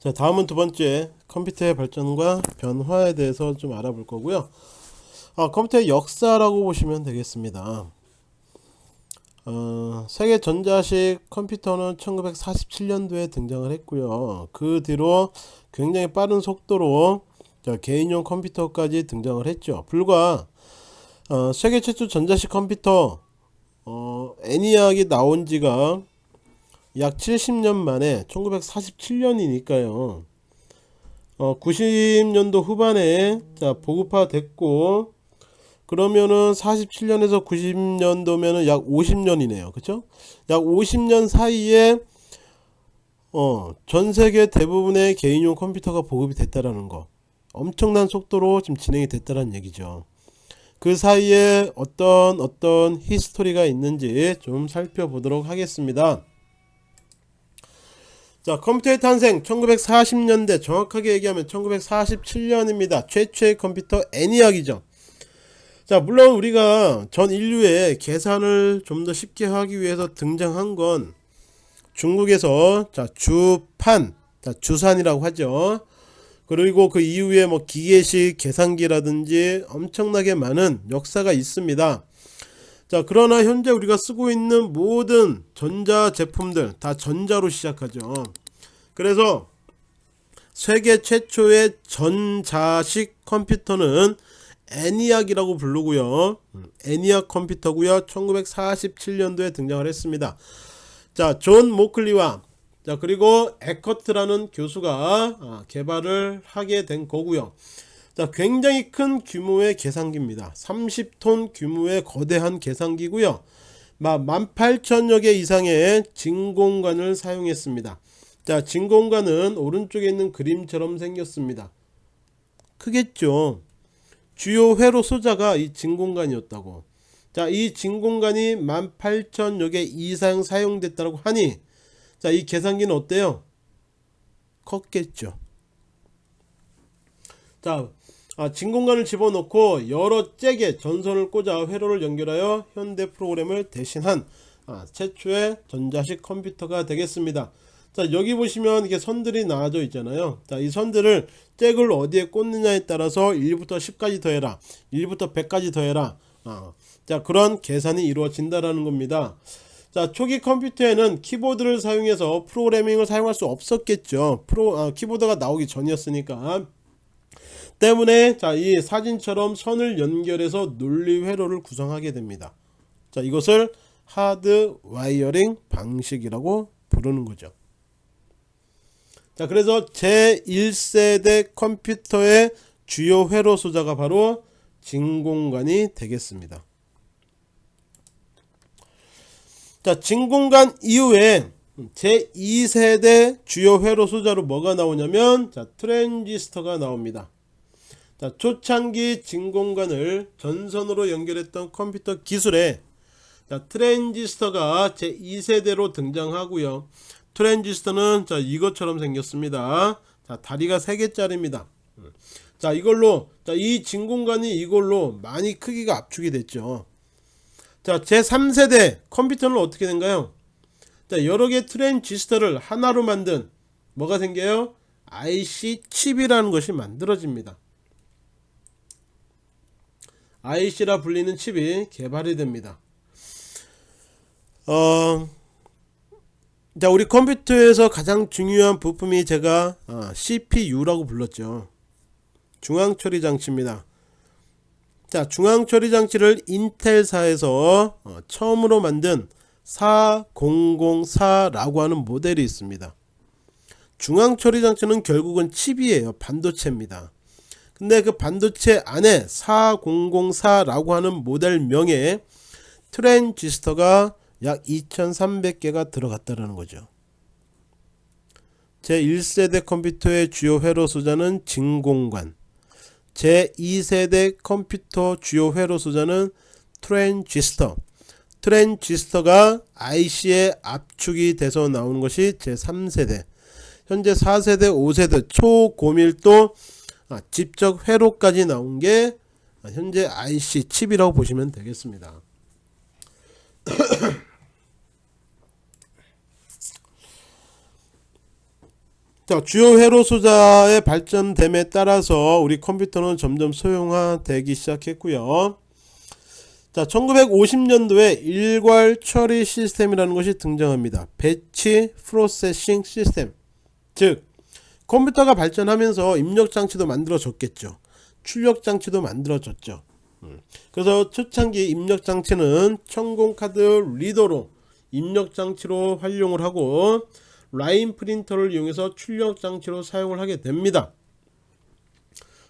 자 다음은 두 번째 컴퓨터의 발전과 변화에 대해서 좀 알아볼 거고요. 아, 컴퓨터의 역사라고 보시면 되겠습니다. 어, 세계 전자식 컴퓨터는 1947년도에 등장을 했고요. 그 뒤로 굉장히 빠른 속도로 자, 개인용 컴퓨터까지 등장을 했죠. 불과 어, 세계 최초 전자식 컴퓨터 어, 애니악이 나온 지가 약 70년 만에 1947년이니까요. 어, 90년도 후반에 자 보급화 됐고 그러면은 47년에서 90년도면은 약 50년이네요. 그쵸? 약 50년 사이에 어, 전 세계 대부분의 개인용 컴퓨터가 보급이 됐다라는 거. 엄청난 속도로 지금 진행이 됐다는 얘기죠. 그 사이에 어떤 어떤 히스토리가 있는지 좀 살펴보도록 하겠습니다. 자 컴퓨터의 탄생 1940년대 정확하게 얘기하면 1947년입니다. 최초의 컴퓨터 애니악이죠. 자 물론 우리가 전 인류의 계산을 좀 더 쉽게 하기 위해서 등장한 건 중국에서 자 주판 자 주산이라고 하죠. 그리고 그 이후에 뭐 기계식 계산기라든지 엄청나게 많은 역사가 있습니다 자 그러나 현재 우리가 쓰고 있는 모든 전자 제품들 다 전자로 시작하죠. 그래서 세계 최초의 전자식 컴퓨터는 애니악이라고 부르고요. 애니악 컴퓨터고요. 1947년도에 등장을 했습니다. 자존 모클리와 자 그리고 에커트라는 교수가 아, 개발을 하게 된 거고요 자 굉장히 큰 규모의 계산기입니다. 30톤 규모의 거대한 계산기고요. 18,000여 개 이상의 진공관을 사용했습니다. 자 진공관은 오른쪽에 있는 그림처럼 생겼습니다. 크겠죠? 주요 회로 소자가 이 진공관이었다고. 자 이 진공관이 18,000여 개 이상 사용됐다고 하니 자 이 계산기는 어때요? 컸겠죠. 자 아, 진공관을 집어넣고 여러 잭에 전선을 꽂아 회로를 연결하여 현대 프로그램을 대신한 아, 최초의 전자식 컴퓨터가 되겠습니다. 자 여기 보시면 이게 선들이 나와져 있잖아요. 자 이 선들을 잭을 어디에 꽂느냐에 따라서 1부터 10까지 더해라 1부터 100까지 더해라 아, 자 그런 계산이 이루어진다라는 겁니다. 자 초기 컴퓨터에는 키보드를 사용해서 프로그래밍을 사용할 수 없었겠죠. 프로 아, 키보드가 나오기 전이었으니까 때문에 자 이 사진처럼 선을 연결해서 논리 회로를 구성하게 됩니다. 자 이것을 hard wiring 방식이라고 부르는 거죠. 자 그래서 제1세대 컴퓨터의 주요 회로 소자가 바로 진공관이 되겠습니다. 자 진공관 이후에 제2세대 주요 회로 소자로 뭐가 나오냐면 자 트랜지스터가 나옵니다 자, 초창기 진공관을 전선으로 연결했던 컴퓨터 기술에 자, 트랜지스터가 제2세대로 등장하고요. 트랜지스터는 자, 이것처럼 생겼습니다. 자, 다리가 3개짜리입니다. 자, 이걸로 자, 이 진공관이 이걸로 많이 크기가 압축이 됐죠. 자, 제3세대 컴퓨터는 어떻게 된가요? 자, 여러 개 트랜지스터를 하나로 만든 뭐가 생겨요? IC 칩이라는 것이 만들어집니다. IC라 불리는 칩이 개발이 됩니다. 어, 자 우리 컴퓨터에서 가장 중요한 부품이 제가 어, CPU라고 불렀죠. 중앙처리 장치입니다. 자 중앙처리 장치를 인텔사에서 어, 처음으로 만든 4004라고 하는 모델이 있습니다. 중앙처리 장치는 결국은 칩이에요. 반도체입니다. 근데 그 반도체 안에 4004라고 하는 모델명에 트랜지스터가 약 2300개가 들어갔다는 거죠. 제1세대 컴퓨터의 주요 회로 소자는 진공관. 제2세대 컴퓨터 주요 회로 소자는 트랜지스터. 트랜지스터가 IC에 압축이 돼서 나오는 것이 제3세대. 현재 4세대 5세대 초고밀도 아, 집적 회로까지 나온 게 현재 IC 칩이라고 보시면 되겠습니다. 자, 주요 회로 소자의 발전됨에 따라서 우리 컴퓨터는 점점 소형화되기 시작했고요. 자, 1950년도에 일괄 처리 시스템이라는 것이 등장합니다. batch processing system. 즉, 컴퓨터가 발전하면서 입력 장치도 만들어졌겠죠. 출력 장치도 만들어졌죠. 음. 그래서 초창기 입력 장치는 천공 카드 리더로 입력 장치로 활용을 하고 라인 프린터를 이용해서 출력 장치로 사용을 하게 됩니다.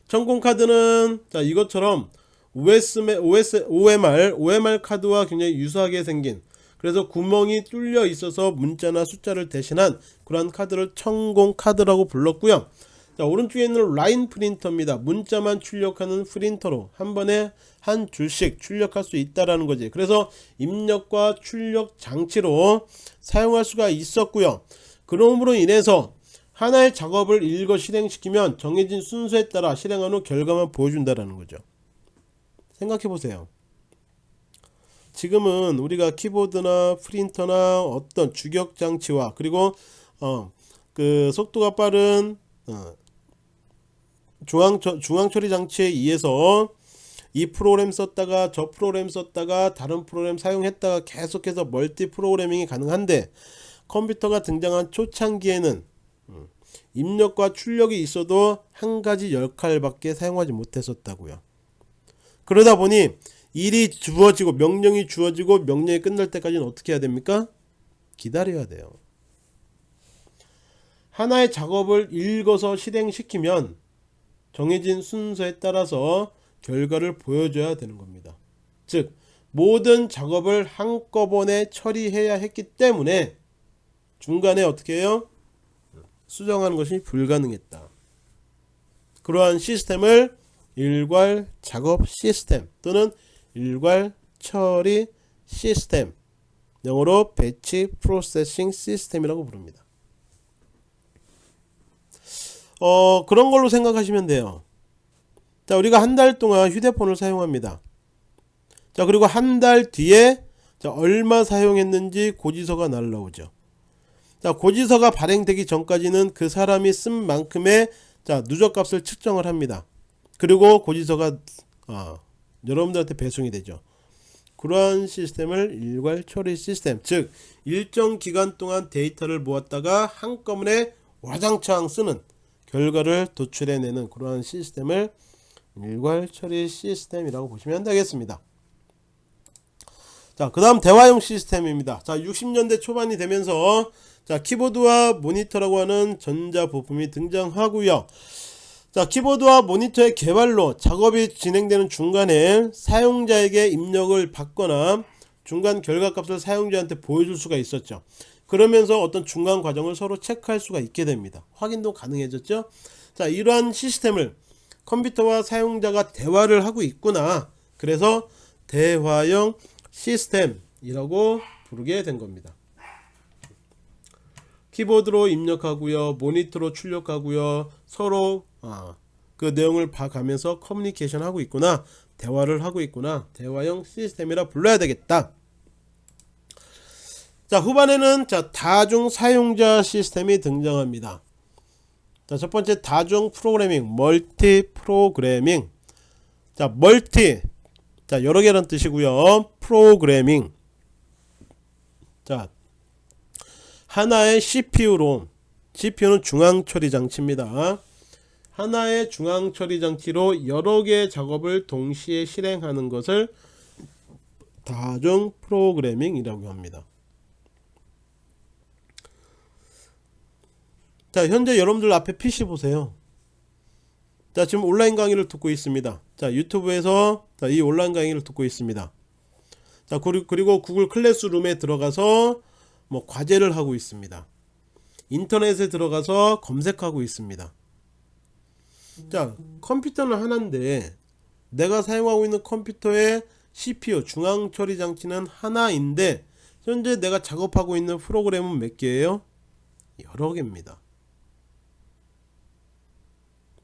천공 카드는 자 이것처럼 OSM, OS, OMR, OMR 카드와 굉장히 유사하게 생긴 그래서 구멍이 뚫려 있어서 문자나 숫자를 대신한 그러한 카드를 천공 카드라고 불렀고요. 자 오른쪽에 있는 라인 프린터입니다. 문자만 출력하는 프린터로 한 번에 한 줄씩 출력할 수 있다라는 거지. 그래서 입력과 출력 장치로 사용할 수가 있었고요. 그러므로 인해서 하나의 작업을 읽어 실행시키면 정해진 순서에 따라 실행한 후 결과만 보여준다라는 거죠. 생각해 보세요. 지금은 우리가 키보드나 프린터나 어떤 주격 장치와 그리고 어, 그 속도가 빠른 어, 중앙 중앙 처리 장치에 의해서 이 프로그램 썼다가 저 프로그램 썼다가 다른 프로그램 사용했다가 계속해서 멀티 프로그래밍이 가능한데 컴퓨터가 등장한 초창기에는 음, 입력과 출력이 있어도 한 가지 역할밖에 사용하지 못했었다고요. 그러다 보니 일이 주어지고 명령이 주어지고 명령이 끝날 때까지는 어떻게 해야 됩니까? 기다려야 돼요. 하나의 작업을 읽어서 실행시키면 정해진 순서에 따라서 결과를 보여줘야 되는 겁니다. 즉 모든 작업을 한꺼번에 처리해야 했기 때문에 중간에 어떻게 해요? 수정하는 것이 불가능했다. 그러한 시스템을 일괄 작업 시스템 또는 일괄 처리 시스템 영어로 배치 프로세싱 시스템이라고 부릅니다. 어 그런 걸로 생각하시면 돼요. 자 우리가 한 달 동안 휴대폰을 사용합니다. 자 그리고 한 달 뒤에 자, 얼마 사용했는지 고지서가 날라오죠. 자 고지서가 발행되기 전까지는 그 사람이 쓴 만큼의 자 누적값을 측정을 합니다. 그리고 고지서가 아, 여러분들한테 배송이 되죠. 그러한 시스템을 일괄 처리 시스템 즉 일정 기간 동안 데이터를 모았다가 한꺼번에 와장창 쓰는 결과를 도출해내는 그러한 시스템을 일괄 처리 시스템이라고 보시면 되겠습니다. 자, 그 다음 대화용 시스템입니다. 자, 60년대 초반이 되면서 자, 키보드와 모니터라고 하는 전자 부품이 등장하고요. 자 키보드와 모니터의 개발로 작업이 진행되는 중간에 사용자에게 입력을 받거나 중간 결과값을 사용자한테 보여줄 수가 있었죠. 그러면서 어떤 중간 과정을 서로 체크할 수가 있게 됩니다. 확인도 가능해졌죠? 자 이러한 시스템을 컴퓨터와 사용자가 대화를 하고 있구나. 그래서 대화형 시스템이라고 부르게 된 겁니다. 키보드로 입력하고요 모니터로 출력하고요 서로 아, 그 내용을 봐가면서 커뮤니케이션 하고 있구나 대화를 하고 있구나 대화형 시스템이라 불러야 되겠다. 자 후반에는 자 다중 사용자 시스템이 등장합니다. 자 첫번째 다중 프로그래밍 멀티 프로그래밍. 자 멀티. 자 여러 개란 뜻이고요. 프로그래밍. 자 하나의 CPU로 CPU는 중앙 처리 장치입니다 하나의 중앙 처리 장치로 여러 개의 작업을 동시에 실행하는 것을 다중 프로그래밍이라고 합니다. 자 현재 여러분들 앞에 PC 보세요. 자 지금 온라인 강의를 듣고 있습니다. 자 유튜브에서 자, 이 온라인 강의를 듣고 있습니다. 자 그리고 구글 클래스룸에 들어가서 뭐 과제를 하고 있습니다. 인터넷에 들어가서 검색하고 있습니다. 자 컴퓨터는 하나인데 내가 사용하고 있는 컴퓨터의 CPU 중앙 처리 장치는 하나인데 현재 내가 작업하고 있는 프로그램은 몇 개예요? 여러 개입니다.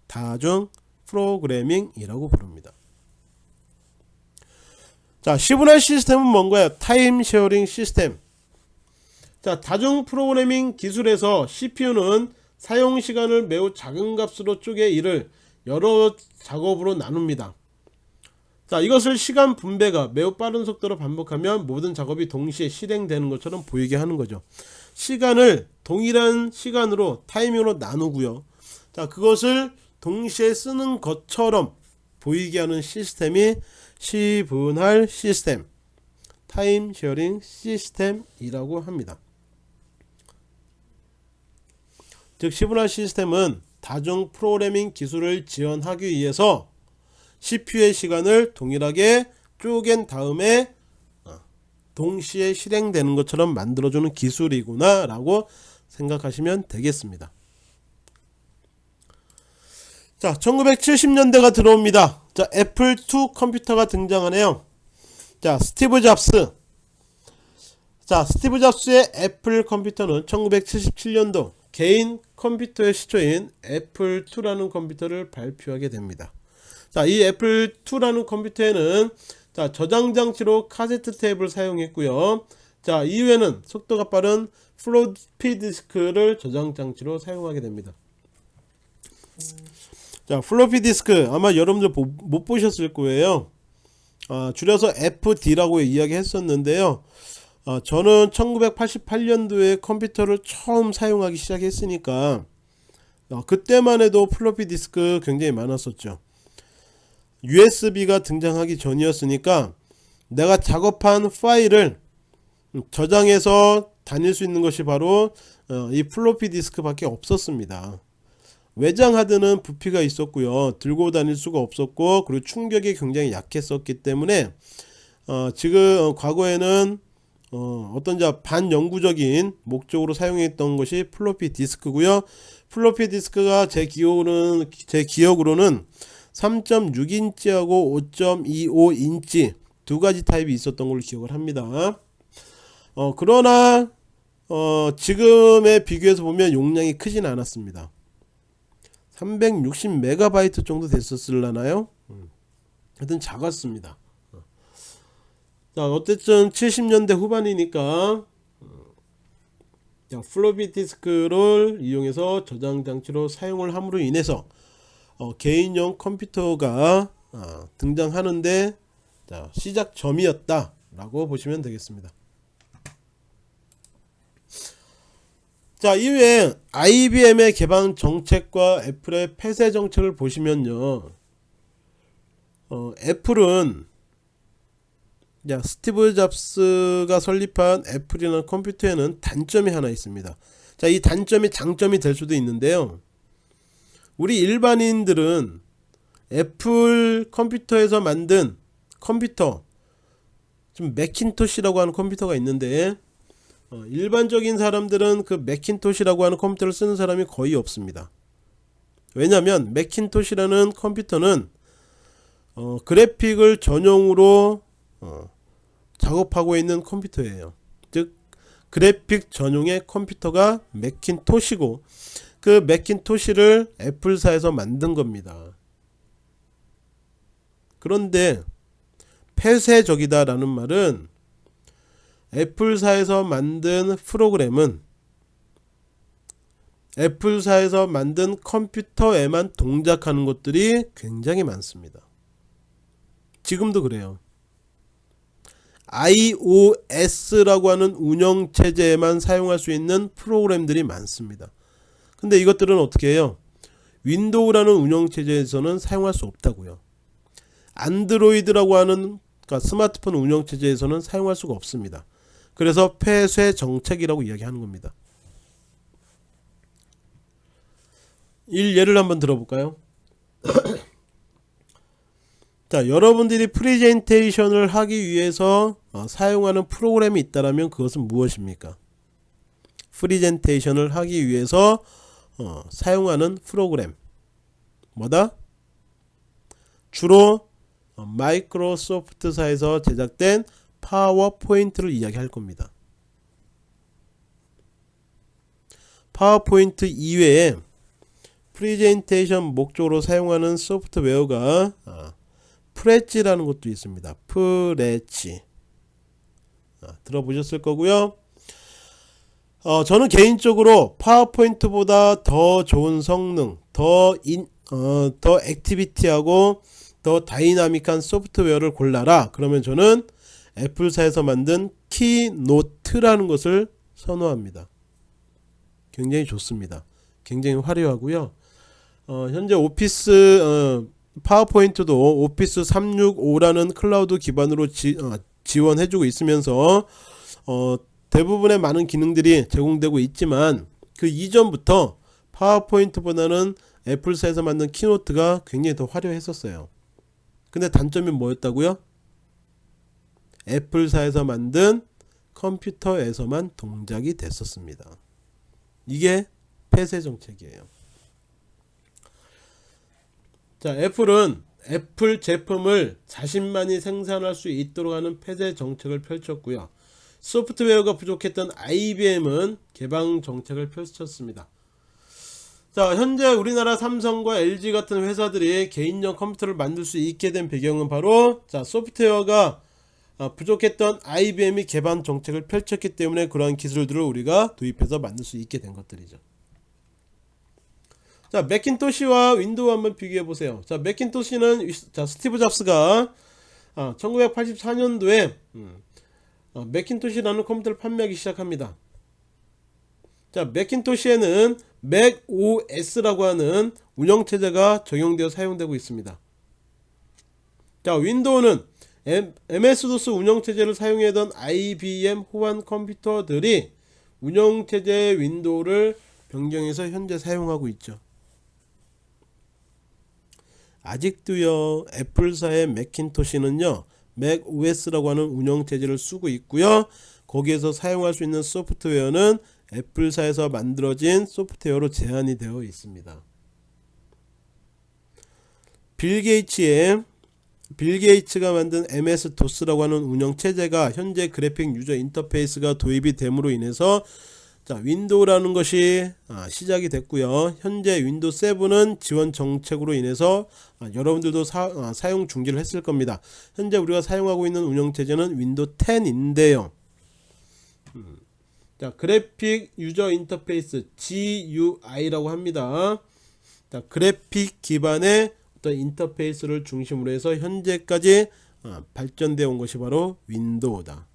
다중 프로그래밍이라고 부릅니다. 자, 시분할 시스템은 뭔가요? time sharing system. 자, 다중 프로그래밍 기술에서 CPU는 사용 시간을 매우 작은 값으로 쪼개 이를 여러 작업으로 나눕니다. 자 이것을 시간 분배가 매우 빠른 속도로 반복하면 모든 작업이 동시에 실행되는 것처럼 보이게 하는 거죠. 시간을 동일한 시간으로 타이밍으로 나누고요. 자 그것을 동시에 쓰는 것처럼 보이게 하는 시스템이 시분할 시스템 time sharing system이라고 합니다. 즉 시분할 시스템은 다중 프로그래밍 기술을 지원하기 위해서 CPU의 시간을 동일하게 쪼갠 다음에 어, 동시에 실행되는 것처럼 만들어주는 기술이구나 라고 생각하시면 되겠습니다. 자 1970년대가 들어옵니다. 자 애플2 컴퓨터가 등장하네요. 자 스티브 잡스 자 스티브 잡스의 애플 컴퓨터는 1977년도 개인 컴퓨터의 시초인 애플2라는 컴퓨터를 발표하게 됩니다. 자, 이 애플2라는 컴퓨터에는 자, 저장 장치로 카세트 테이프를 사용했고요. 자, 이후에는 속도가 빠른 플로피 디스크를 저장 장치로 사용하게 됩니다. 자, 플로피 디스크 아마 여러분들 보, 못 보셨을 거예요. 아, 줄여서 FD라고 이야기했었는데요. 아, 저는 1988년도에 컴퓨터를 처음 사용하기 시작했으니까 아, 그때만 해도 플로피 디스크 굉장히 많았었죠. USB가 등장하기 전이었으니까 내가 작업한 파일을 저장해서 다닐 수 있는 것이 바로 어, 이 플로피 디스크 밖에 없었습니다. 외장 하드는 부피가 있었고요. 들고 다닐 수가 없었고 그리고 충격이 굉장히 약했었기 때문에 어, 지금 과거에는 어, 떤 반영구적인 목적으로 사용했던 것이 플로피 디스크고요. 플로피 디스크가 제 기억으로는 제 기억으로는 3.6인치하고 5.25인치 두 가지 타입이 있었던 걸로 기억을 합니다. 어, 그러나 어, 지금에 비교해서 보면 용량이 크진 않았습니다. 360메가바이트 정도 됐었을라나요? 음. 하여튼 작았습니다. 어. 자, 어쨌든 70년대 후반이니까 자, 플로피 디스크를 이용해서 저장 장치로 사용을 함으로 인해서 어, 개인용 컴퓨터가 어, 등장하는데 자, 시작점이었다 라고 보시면 되겠습니다 자 이후에 IBM의 개방 정책과 애플의 폐쇄 정책을 보시면요 어, 애플은 자, 스티브 잡스가 설립한 애플이라는 컴퓨터에는 단점이 하나 있습니다. 자, 이 단점이 장점이 될 수도 있는데요. 우리 일반인들은 애플 컴퓨터에서 만든 컴퓨터 좀 맥킨토시라고 하는 컴퓨터가 있는데 어, 일반적인 사람들은 그 맥킨토시라고 하는 컴퓨터를 쓰는 사람이 거의 없습니다. 왜냐하면 맥킨토시라는 컴퓨터는 어, 그래픽을 전용으로 어, 작업하고 있는 컴퓨터예요 즉 그래픽 전용의 컴퓨터가 맥킨토시고 그 맥킨토시를 애플사에서 만든 겁니다. 그런데 폐쇄적이다 라는 말은 애플사에서 만든 프로그램은 애플사에서 만든 컴퓨터에만 동작하는 것들이 굉장히 많습니다. 지금도 그래요. iOS라고 하는 운영체제에만 사용할 수 있는 프로그램들이 많습니다. 근데 이것들은 어떻게 해요? 윈도우라는 운영체제에서는 사용할 수 없다고요. 안드로이드라고 하는 그러니까 스마트폰 운영체제에서는 사용할 수가 없습니다. 그래서 폐쇄 정책이라고 이야기하는 겁니다. 일 예를 한번 들어볼까요? 자 여러분들이 프리젠테이션을 하기 위해서 어, 사용하는 프로그램이 있다면 그것은 무엇입니까? 프리젠테이션을 하기 위해서 어, 사용하는 프로그램 뭐다? 주로 어, 마이크로소프트사에서 제작된 파워포인트를 이야기할 겁니다. 파워포인트 이외에 프리젠테이션 목적으로 사용하는 소프트웨어가 어, Prezi라는 것도 있습니다. Prezi 아, 들어보셨을 거고요. 어, 저는 개인적으로 파워포인트보다 더 좋은 성능, 더 인, 어, 더 activity하고 더 다이나믹한 소프트웨어를 골라라. 그러면 저는 애플사에서 만든 키노트라는 것을 선호합니다. 굉장히 좋습니다. 굉장히 화려하고요. 어, 현재 오피스 어, 파워포인트도 오피스 365라는 클라우드 기반으로 지, 어, 지원해주고 있으면서 어, 대부분의 많은 기능들이 제공되고 있지만 그 이전부터 파워포인트보다는 애플사에서 만든 키노트가 굉장히 더 화려했었어요. 근데 단점이 뭐였다고요? 애플사에서 만든 컴퓨터에서만 동작이 됐었습니다. 이게 폐쇄 정책이에요. 자, 애플은 애플 제품을 자신만이 생산할 수 있도록 하는 폐쇄 정책을 펼쳤고요. 소프트웨어가 부족했던 IBM은 개방 정책을 펼쳤습니다. 자, 현재 우리나라 삼성과 LG 같은 회사들이 개인용 컴퓨터를 만들 수 있게 된 배경은 바로 자, 소프트웨어가 아, 부족했던 IBM이 개방 정책을 펼쳤기 때문에 그러한 기술들을 우리가 도입해서 만들 수 있게 된 것들이죠. 자, 맥킨토시와 윈도우 한번 비교해 보세요. 자, 맥킨토시는 자, 스티브 잡스가 아, 1984년도에 음, 어, 맥킨토시라는 컴퓨터를 판매하기 시작합니다. 자, 맥킨토시에는 맥 OS라고 하는 운영체제가 적용되어 사용되고 있습니다. 자, 윈도우는 MS-DOS 운영체제를 사용하던 IBM 호환 컴퓨터들이 운영체제 윈도우를 변경해서 현재 사용하고 있죠. 아직도요 애플사의 맥킨토시는요 맥 OS라고 하는 운영체제를 쓰고 있고요. 거기에서 사용할 수 있는 소프트웨어는 애플사에서 만들어진 소프트웨어로 제한이 되어 있습니다. 빌 게이츠의 빌 게이츠가 만든 MS-DOS라고 하는 운영체제가 현재 graphic user interface가 도입이 됨으로 인해서 자 윈도우라는 것이 아, 시작이 됐고요. 현재 윈도우 7은 지원 정책으로 인해서 아, 여러분들도 사, 아, 사용 중지를 했을 겁니다. 현재 우리가 사용하고 있는 운영체제는 윈도우 10인데요. 음, 자 graphic user interface GUI라고 합니다. 자 그래픽 기반의 어떤 인터페이스를 중심으로 해서 현재까지 아, 발전되어 온 것이 바로 윈도우다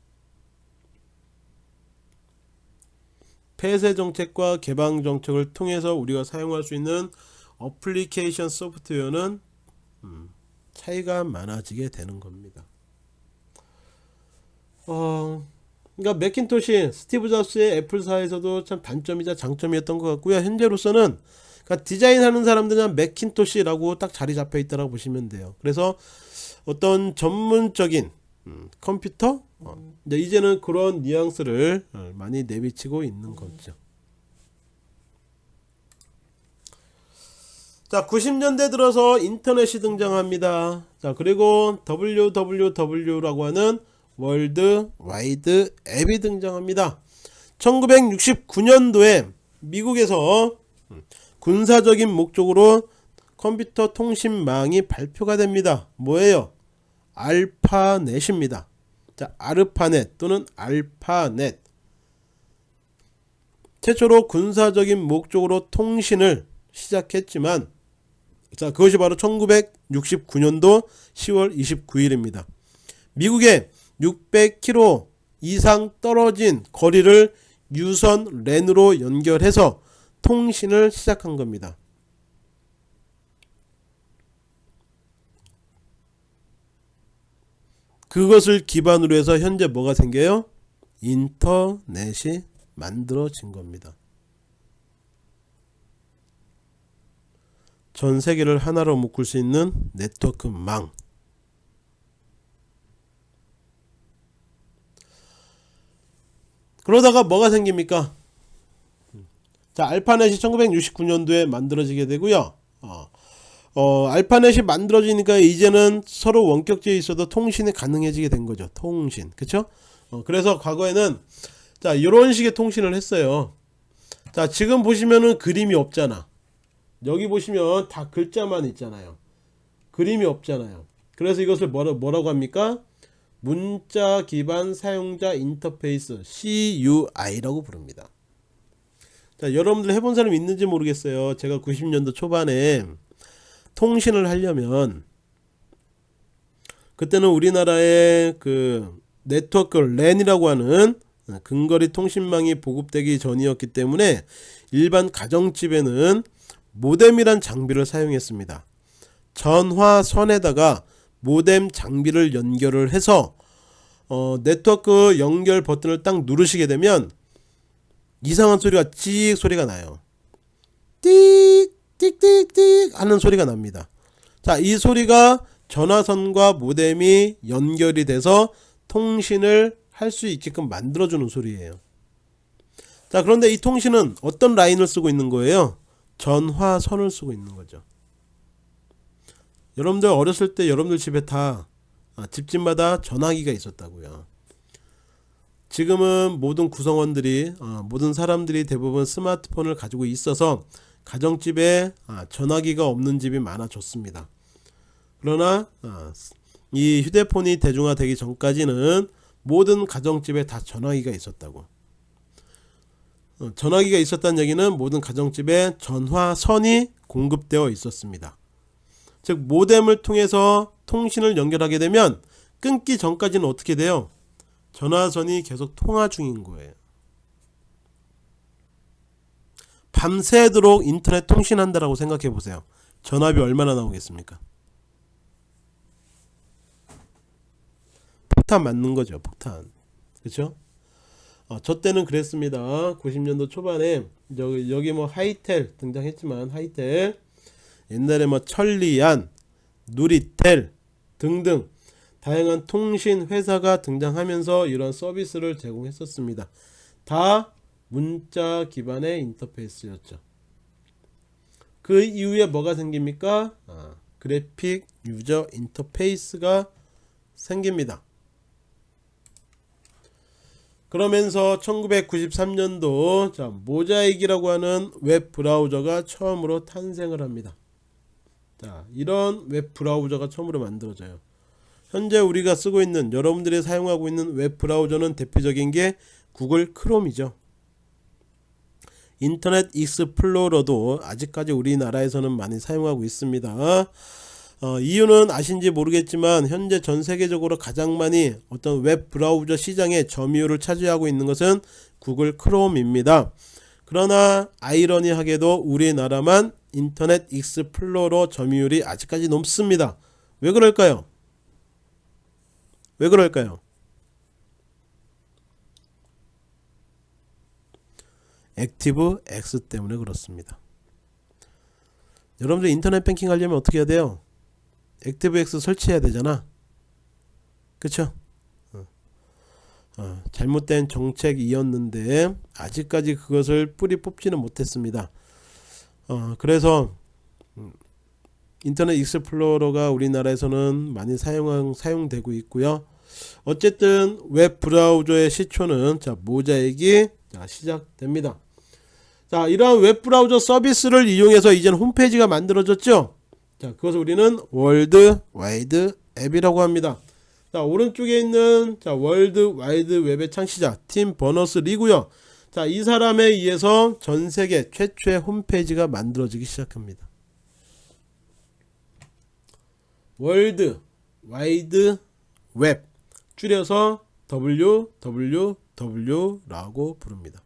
폐쇄 정책과 개방 정책을 통해서 우리가 사용할 수 있는 application software는 음, 차이가 많아지게 되는 겁니다. 어, 그러니까 맥킨토시 스티브 잡스의 애플사에서도 참 단점이자 장점이었던 것 같고요. 현재로서는 그러니까 디자인하는 사람들은 맥킨토시라고 딱 자리 잡혀 있다고 보시면 돼요. 그래서 어떤 전문적인 음, 컴퓨터 어, 이제는 그런 뉘앙스를 어, 많이 내비치고 있는 거죠. 자 90년대 들어서 인터넷이 등장합니다. 자 그리고 WWW라고 하는 월드 와이드 웹이 등장합니다. 1969년도에 미국에서 음, 군사적인 목적으로 컴퓨터 통신망이 발표가 됩니다. 뭐예요? 알파넷입니다. 자, 아르파넷 또는 알파넷. 최초로 군사적인 목적으로 통신을 시작했지만 자, 그것이 바로 1969년도 10월 29일입니다. 미국의 600km 이상 떨어진 거리를 유선 랜으로 연결해서 통신을 시작한 겁니다. 그것을 기반으로 해서 현재 뭐가 생겨요? 인터넷이 만들어진 겁니다. 전 세계를 하나로 묶을 수 있는 네트워크망. 그러다가 뭐가 생깁니까? 자, 알파넷이 1969년도에 만들어지게 되고요. 어, 어, 알파넷이 만들어지니까 이제는 서로 원격지에 있어도 통신이 가능해지게 된 거죠. 통신. 그쵸? 어, 그래서 과거에는 자, 이런 식의 통신을 했어요. 자, 지금 보시면은 그림이 없잖아. 여기 보시면 다 글자만 있잖아요. 그림이 없잖아요. 그래서 이것을 뭐라, 뭐라고 합니까? 문자 기반 사용자 인터페이스 CUI라고 부릅니다. 자, 여러분들 해본 사람 있는지 모르겠어요. 제가 90년도 초반에 통신을 하려면 그때는 우리나라의 그 네트워크 랜이라고 하는 근거리 통신망이 보급되기 전이었기 때문에 일반 가정집에는 모뎀이란 장비를 사용했습니다. 전화선에다가 모뎀 장비를 연결을 해서 어, 네트워크 연결 버튼을 딱 누르시게 되면 이상한 소리가 찍 소리가 나요. 띡 띡띡띡 하는 소리가 납니다. 자, 이 소리가 전화선과 모뎀이 연결이 돼서 통신을 할 수 있게끔 만들어주는 소리예요. 자, 그런데 이 통신은 어떤 라인을 쓰고 있는 거예요? 전화선을 쓰고 있는 거죠. 여러분들 어렸을 때 여러분들 집에 다 아, 집집마다 전화기가 있었다고요. 지금은 모든 구성원들이 어, 모든 사람들이 대부분 스마트폰을 가지고 있어서 가정집에 아, 전화기가 없는 집이 많아졌습니다. 그러나 아, 이 휴대폰이 대중화되기 전까지는 모든 가정집에 다 전화기가 있었다고. 어, 전화기가 있었다는 얘기는 모든 가정집에 전화선이 공급되어 있었습니다. 즉 모뎀을 통해서 통신을 연결하게 되면 끊기 전까지는 어떻게 돼요? 전화선이 계속 통화 중인 거예요. 밤새도록 인터넷 통신한다라고 생각해 보세요. 전압이 얼마나 나오겠습니까? 폭탄 맞는 거죠. 폭탄. 그렇죠? 어, 저 때는 그랬습니다. 90년도 초반에 여기, 여기 뭐 하이텔 등장했지만 하이텔 옛날에 뭐 천리안, 누리텔 등등 다양한 통신 회사가 등장하면서 이런 서비스를 제공했었습니다. 다 문자 기반의 인터페이스였죠. 그 이후에 뭐가 생깁니까? 아, graphic user interface가 생깁니다. 그러면서 1993년도 자, Mosaic이라고 하는 웹 브라우저가 처음으로 탄생을 합니다. 자, 이런 웹 브라우저가 처음으로 만들어져요. 현재 우리가 쓰고 있는 여러분들이 사용하고 있는 웹 브라우저는 대표적인 게 구글 크롬이죠. 인터넷 익스플로러도 아직까지 우리나라에서는 많이 사용하고 있습니다. 어, 이유는 아신지 모르겠지만 현재 전 세계적으로 가장 많이 어떤 웹 브라우저 시장의 점유율을 차지하고 있는 것은 구글 크롬입니다. 그러나 아이러니하게도 우리나라만 인터넷 익스플로러 점유율이 아직까지 높습니다. 왜 그럴까요? 왜 그럴까요? ActiveX 때문에 그렇습니다. 여러분들 인터넷 뱅킹 하려면 어떻게 해야 돼요? ActiveX 설치해야 되잖아. 그쵸? 어. 어, 잘못된 정책이었는데 아직까지 그것을 뿌리 뽑지는 못했습니다. 어, 그래서 음, 인터넷 익스플로러가 우리나라에서는 많이 사용 사용되고 있고요. 어쨌든 웹 브라우저의 시초는 자 Mosaic이 자, 시작됩니다. 자 이러한 웹 브라우저 서비스를 이용해서 이제는 홈페이지가 만들어졌죠. 자 그것을 우리는 월드 와이드 웹이라고 합니다. 자 오른쪽에 있는 자 월드 와이드 웹의 창시자 팀 버너스 리고요. 자 이 사람에 의해서 전 세계 최초의 홈페이지가 만들어지기 시작합니다. 월드 와이드 웹 줄여서 www 라고 부릅니다.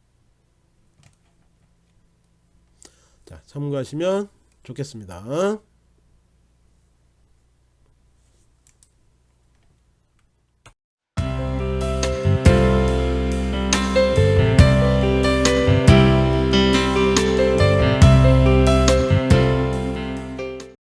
자, 참고하시면 좋겠습니다.